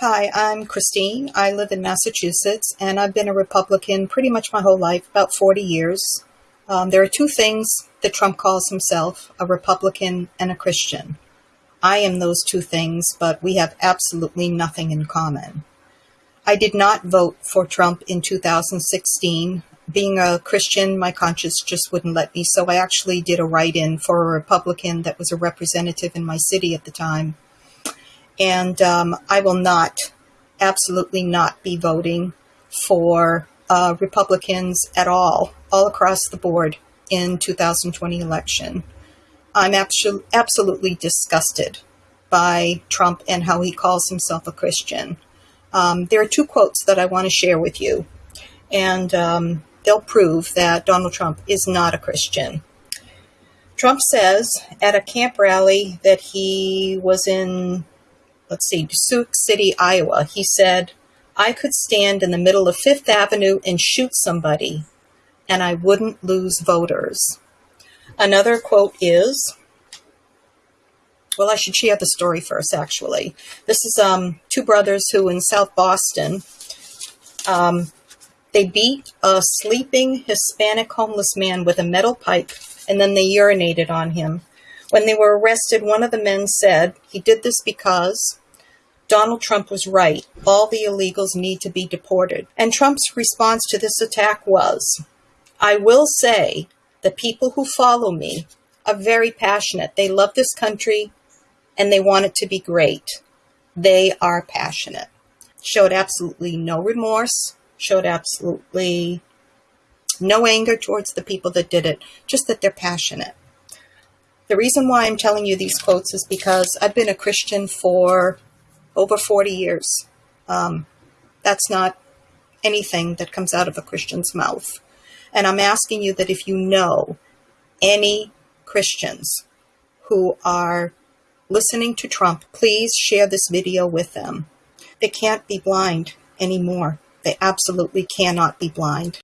Hi, I'm Christine. I live in Massachusetts and I've been a Republican pretty much my whole life, about 40 years. Um, there are two things that Trump calls himself a Republican and a Christian. I am those two things, but we have absolutely nothing in common. I did not vote for Trump in 2016. Being a Christian, my conscience just wouldn't let me, so I actually did a write in for a Republican that was a representative in my city at the time and um, I will not, absolutely not be voting for uh, Republicans at all, all across the board in 2020 election. I'm abso- absolutely disgusted by Trump and how he calls himself a Christian. Um, there are two quotes that I want to share with you, and um, they'll prove that Donald Trump is not a Christian. Trump says at a camp rally that he was in let's see, Sioux City, Iowa. He said, I could stand in the middle of Fifth Avenue and shoot somebody, and I wouldn't lose voters. Another quote is, well, I should share the story first, actually. This is um, two brothers who in South Boston, um, they beat a sleeping Hispanic homeless man with a metal pipe, and then they urinated on him. When they were arrested, one of the men said he did this because Donald Trump was right. All the illegals need to be deported. And Trump's response to this attack was I will say the people who follow me are very passionate. They love this country and they want it to be great. They are passionate. Showed absolutely no remorse, showed absolutely no anger towards the people that did it, just that they're passionate. The reason why I'm telling you these quotes is because I've been a Christian for over 40 years. Um, that's not anything that comes out of a Christian's mouth. And I'm asking you that if you know any Christians who are listening to Trump, please share this video with them. They can't be blind anymore. They absolutely cannot be blind.